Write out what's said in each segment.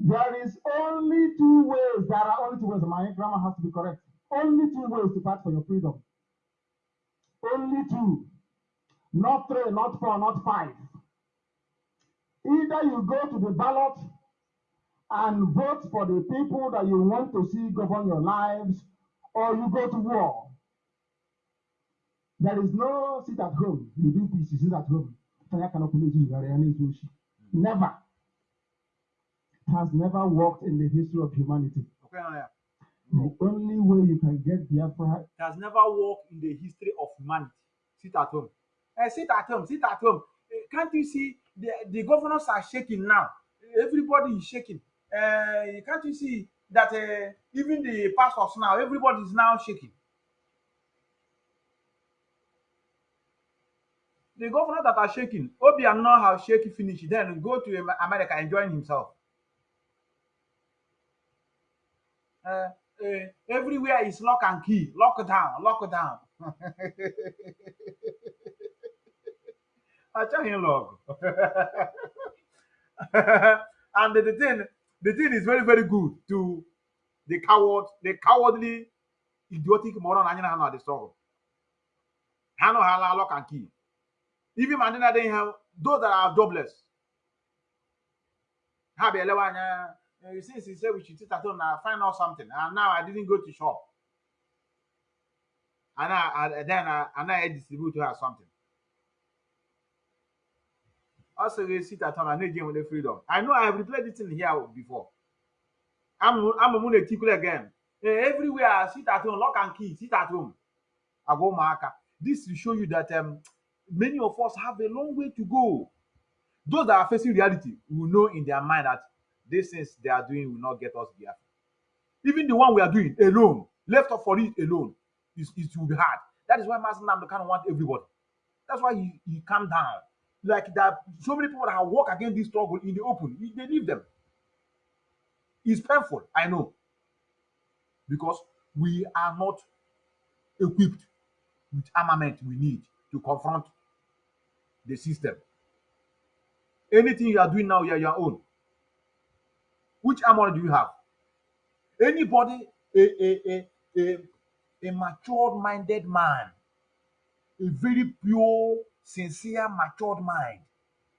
There is only two ways. There are only two ways. My grammar has to be correct. Only two ways to fight for your freedom. Only two. Not three, not four, not five. Either you go to the ballot and vote for the people that you want to see govern your lives, or you go to war. There is no sit at home. You do peace, you sit at home. Never. Has never worked in the history of humanity. Okay, now, yeah. The only way you can get Biafra has never worked in the history of humanity. Sit at home. Eh, sit at home. Sit at home. Eh, can't you see the, the governors are shaking now? Everybody is shaking. Uh, can't you see that uh, even the pastors now, everybody is now shaking. The governors that are shaking, Obiano have shaky finish, then go to Am- America and join himself. Uh, uh, everywhere is lock and key, lockdown, lockdown. achọghị ịlụ ọgụ and the thing the thing is very very good to the coward the cowardly idiotic moron anyị na ha nọ the struggle. Ha nọ ha lock and key. Even ma ndị have those that are jobless. Ha bịa elewe anya uh, since he said we should sit at home and find out something, and now I didn't go to shop. And I, I then I, and I distribute to her something. Also, we sit at home and again with the freedom. I know I have replayed this in here before. I'm I'm a moon tickle again. Eh, Everywhere I sit at home, lock and key, sit at home. I go marker. This will show you that um, many of us have a long way to go. Those that are facing reality will know in their mind that these things they are doing will not get us there. Even the one we are doing alone, left up for it alone, is it will be hard. That is why Master Namdo of want everybody. That's why he, he calm down. Like that, so many people that have walked against this struggle in the open, he- they leave them. It's painful, I know, because we are not equipped with armament we need to confront the system. Anything you are doing now, you are your own. Which armor do you have? Anybody, a, a, a, a, a matured minded man, a very pure, sincere, matured mind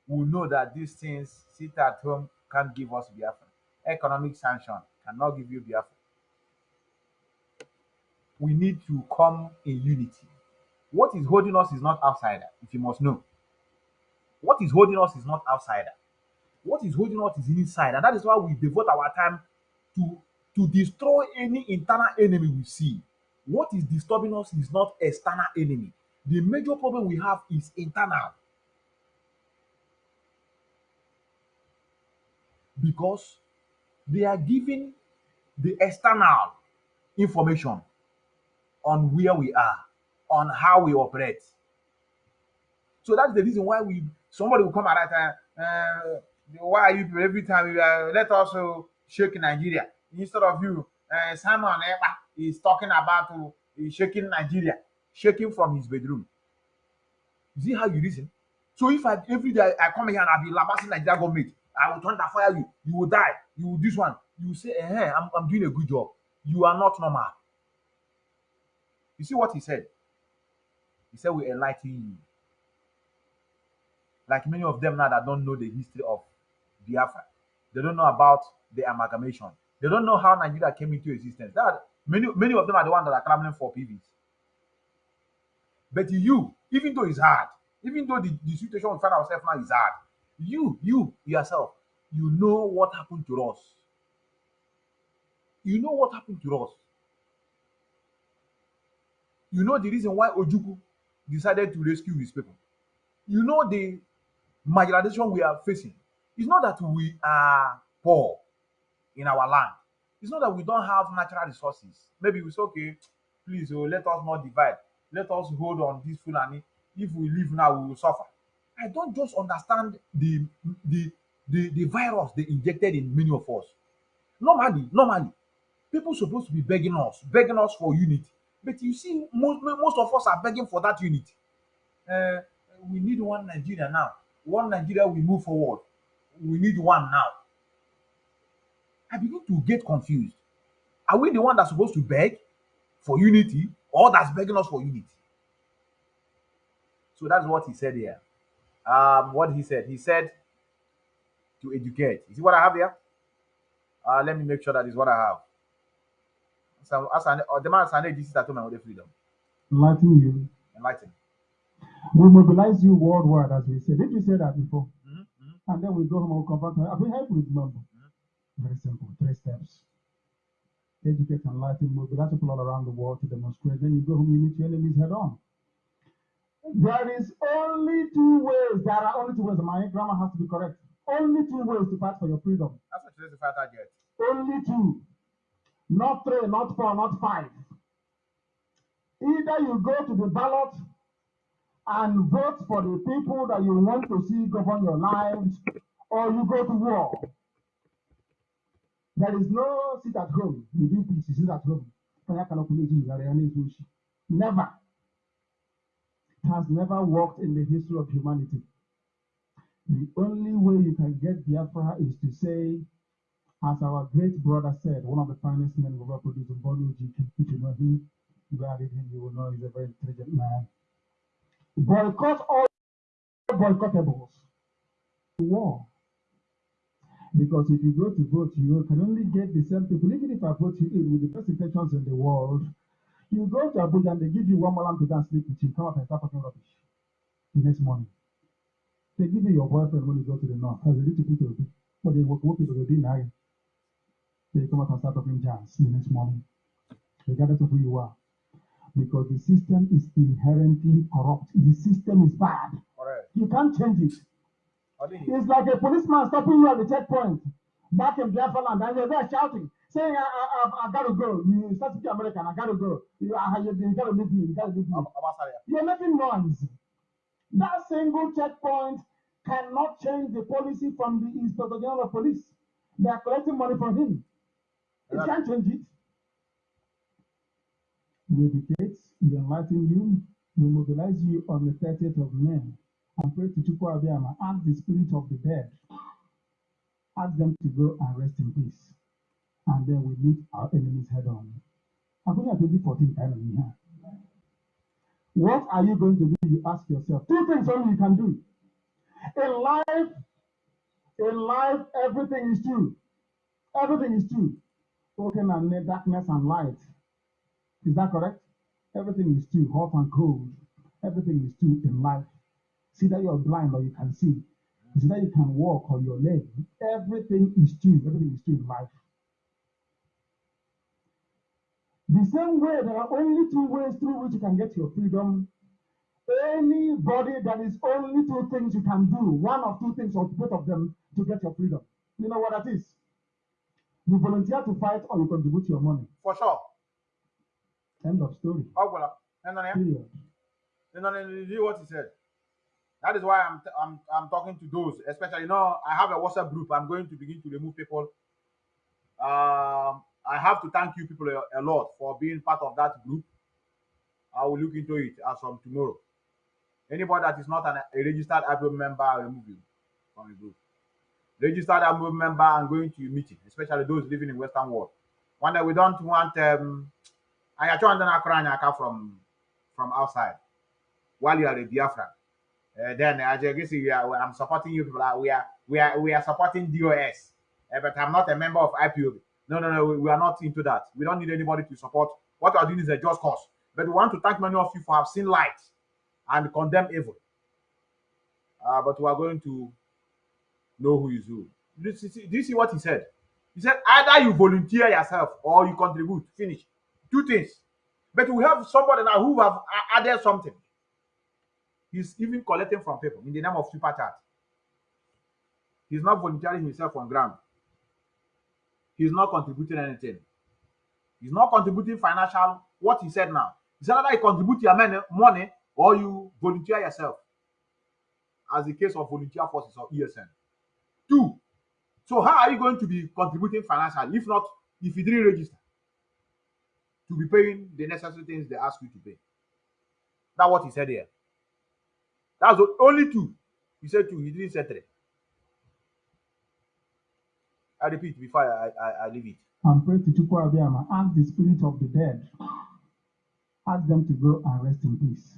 will know that these things sit at home can't give us Biafra. Economic sanction cannot give you Biafra. We need to come in unity. What is holding us is not outsider, if you must know. What is holding us is not outsider. What is holding us is inside, and that is why we devote our time to to destroy any internal enemy we see. What is disturbing us is not external enemy. The major problem we have is internal. Because they are giving the external information on where we are, on how we operate. So that's the reason why we somebody will come at that time. Uh, why are you people every time you uh, let us uh, shake Nigeria instead of you? Uh, Simon Ekpa is talking about uh, shaking Nigeria, shaking from his bedroom. You see how you reason? So if I every day I come here and I be lambasting Nigeria government, I will thunder fire you. You will die. You will this one. You will say, eh, I'm, I'm doing a good job. You are not normal. You see what he said? He said, We enlighten you. Like many of them now that don't know the history of Biafra. They don't know about the amalgamation. They don't know how Nigeria came into existence. That many many of them are the ones that are clamoring for PVs. But you, even though it's hard, even though the, the situation we find ourselves now is hard, you, you yourself, you know what happened to us. You know what happened to us. You know the reason why Ojukwu decided to rescue his people. You know the marginalization we are facing. It's not that we are poor in our land. It's not that we don't have natural resources. Maybe we say, okay, please, oh, let us not divide. Let us hold on this Fulani. If we leave now, we will suffer. I don't just understand the the the, the virus they injected in many of us. Normally, normally, people supposed to be begging us, begging us for unity. But you see, most, most of us are begging for that unity. Uh, we need one Nigeria now. One Nigeria, we move forward. We need one now. I begin to get confused. Are we the one that's supposed to beg for unity or that's begging us for unity? So that's what he said here. Um, what he said, he said to educate. You see what I have here? Uh, let me make sure that is what I have. So, as an, or the man as an agency that told me the freedom. Enlighten you. Enlighten. We mobilize you worldwide, as we said. Did you say that before? And then we go home and confront her. I mean, help you remember. Very simple. Three steps. Educate, and enlighten, mobilize people all around the world to demonstrate. Then you go home, you meet your enemies head on. There is only two ways. There are only two ways. My grammar has to be correct. Only two ways to fight for your freedom. That's what today's fighter get. Only two. Not three, not four, not five. Either you go to the ballot and vote for the people that you want to see govern your lives, or you go to war. There is no sit at home. You do peace, you sit at home. Never. It has never worked in the history of humanity. The only way you can get Biafra is to say, as our great brother said, one of the finest men we've ever produced, Mbonu Ojike, if you know him, you read him, you will know he's a very intelligent man. Boycott all boycottables. War. Because if you go to vote, you can only get the same people. Even if I vote you in with the best intentions in the world, you go to Abuja and they give you one malam to dance sleep with you, come up and start talking rubbish the next morning. They give you your boyfriend when you go to the north, as a little of but they work, work it already now. They come up and start talking jazz the next morning, regardless of who you are. Because the system is inherently corrupt. The system is bad. Correct. You can't change it. It's like a policeman stopping you at the checkpoint back in Biafra and there shouting, saying, I, I, I, gotta go. You start speaking American, I gotta go. You, I, you, you gotta leave me, you gotta leave me. You're making noise. That single checkpoint cannot change the policy from the Inspector General of Police. They are collecting money from him. It Yeah. can't change it. We educate, we enlighten you, we mobilize you on the 30th of May and pray to Chukwu Abiama, ask the spirit of the dead, ask them to go and rest in peace. And then we meet our enemies head on. I'm Abuja 2014 kind of here. What are you going to do? You ask yourself. Two things only you can do. In life, in life, everything is true. Everything is true. Spoken and darkness and light. Is that correct? Everything is true, hot and cold. Everything is true in life. See that you're blind or you can see. See that you can walk on your leg. Everything is true. Everything is true in life. The same way, there are only two ways through which you can get your freedom. Anybody that is only two things you can do, one of two things or both of them to get your freedom. You know what that is? You volunteer to fight or you contribute your money. For sure. End of story. Ogwala. And then, Period. and then you hear what he said. That is why I'm, I'm I'm talking to those, especially you know I have a WhatsApp group. I'm going to begin to remove people. Um, I have to thank you people a, a lot for being part of that group. I will look into it as from tomorrow. Anybody that is not an, a registered IPO member, I remove you from the group. Registered IPO member, I'm going to your meeting, especially those living in Western world. One that we don't want um I actually want from from outside while you are a Biafra. Uh, then I just we are, I'm supporting you people. uh, We are we are we are supporting DOS, uh, but I'm not a member of IPOB. No, no, no. We, we are not into that. We don't need anybody to support. What we are doing is a just cause. But we want to thank many of you for have seen light and condemn evil. Uh, but we are going to know who is who. Do you see what he said? He said either you volunteer yourself or you contribute. Finish. Two things. But we have somebody now who have added something. He's even collecting from people in the name of super chat. He's not volunteering himself on ground. He's not contributing anything. He's not contributing financial. What he said now. He said either you contribute your money, money or you volunteer yourself. As the case of volunteer forces or ESN. Two. So how are you going to be contributing financially if not if you didn't register to be paying the necessary things they ask you to pay? That's what he said here. That's the only two. He said two. He didn't say three. I repeat before I, I, I leave it. and pray to Chukwu Abiama, ask the spirit of the dead, ask them to go and rest in peace.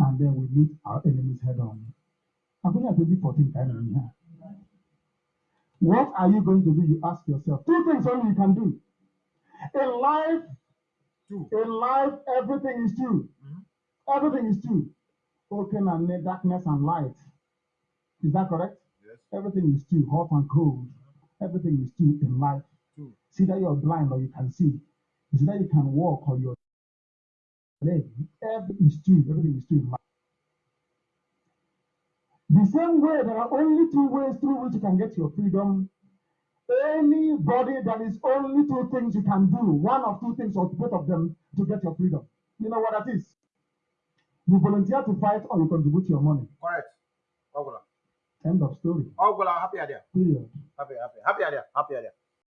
And then we meet our enemies head on. I'm going to 2014 kind of here. What are you going to do? You ask yourself. Two things only you can do. In life, Two. in life, everything is true. Mhm. Everything is true. Open and darkness and light. Is that correct? Yes. Everything is true, hot and cold. Everything is true in life. Two. See that you're blind or you can see. See that you can walk or you're leg. Everything is true. Everything is true in life. The same way, there are only two ways through which you can get your freedom. Anybody, there is only two things you can do, one of two things or both of them to get your freedom. You know what that is? You volunteer to fight or you contribute your money. Correct. Ogula. End of story. Ogula, happy idea. Period. Happy, happy, happy idea. Happy idea.